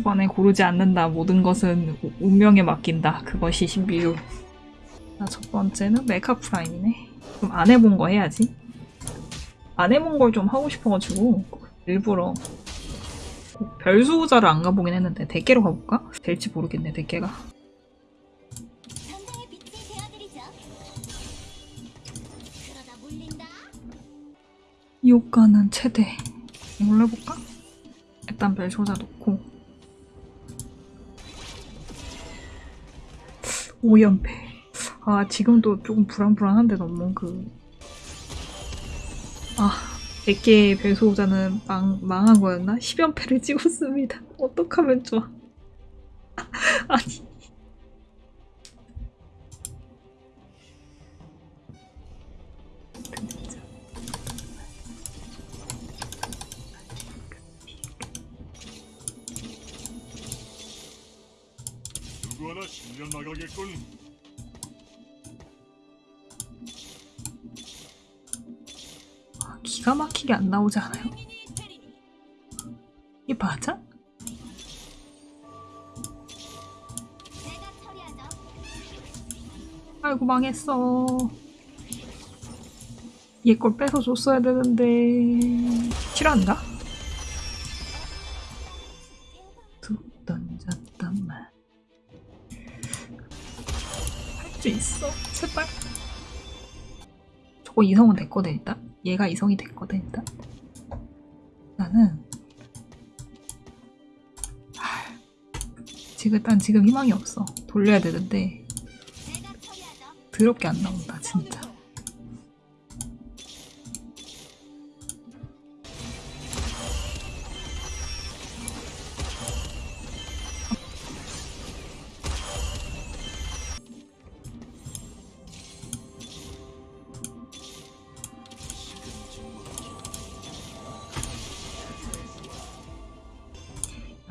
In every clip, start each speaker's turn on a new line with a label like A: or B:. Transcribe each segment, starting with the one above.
A: 초반에 고르지 않는다. 모든 것은 우- 운명에 맡긴다. 그것이 신비유. 자, 첫 번째는 메카 프라임이네. 그럼 안 해본 거 해야지. 안 해본 걸 좀 하고 싶어가지고 일부러 별수호자를 안 가보긴 했는데 대게로 가볼까? 될지 모르겠네
B: 물린다.
A: 이 효과는 최대. 해볼까? 일단 별소자 놓고 5연패. 아 지금도 조금 불안불안한데 너무 그... 아 100개의 별소자는 망, 망한 거였나? 10연패를 찍었습니다. 어떡하면 좋아. 아니
C: 누구 하나 신년 나가겠군.
A: 아, 기가 막히게 안 나오지 않아요? 이게 맞아? 아이고 망했어. 얘 걸 뺏어 줬어야 되는데 싫어한다. 툭 던졌단 말. 수 있어. 제발. 저거 이성은 됐거든 일단. 얘가 이성이 됐거든 일단. 나는 하, 지금 일단 지금 희망이 없어. 돌려야 되는데. 더럽게 안 나온다 진짜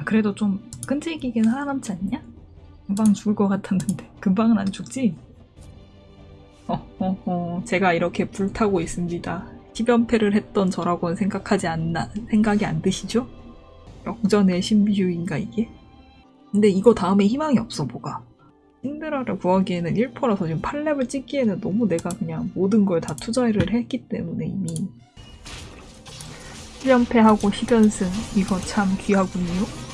A: 그래도 좀 끈질기긴 살아남지 않냐? 금방 죽을 것 같았는데 금방은 안 죽지? 어허허 제가 이렇게 불타고 있습니다 10연패를 했던 저라고는 생각하지 않나 생각이 안 드시죠? 역전의 신비주의인가 이게? 근데 이거 다음에 희망이 없어 뭐가 신드라를 구하기에는 1퍼라서 지금 8렙을 찍기에는 너무 내가 그냥 모든 걸 다 투자를 했기 때문에 이미 10연패하고 10연승 이거 참 귀하군요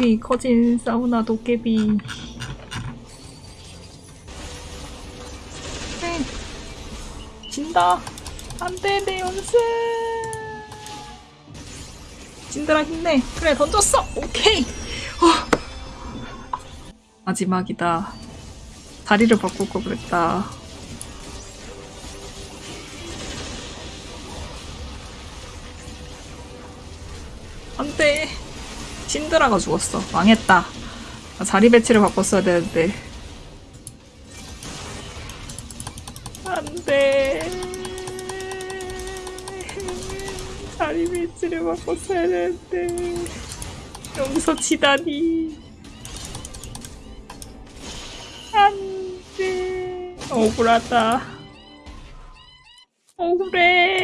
A: 우리 커진 사우나 도깨비 네. 진다. 안돼 내 연승 진드라 힘내. 그래 던졌어. 오케이. 어. 마지막이다. 다리를 바꿀 걸 그랬다. 안돼 신드라가 죽었어. 망했다. 나 자리 배치를 바꿨어야 되는데. 안 돼. 자리 배치를 바꿨어야 되는데. 여기서 지다니. 안 돼. 억울하다. 억울해